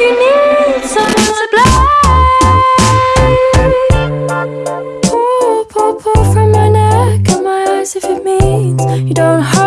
you need Pull, pull, pull from my neck and my eyes if it means you don't hurt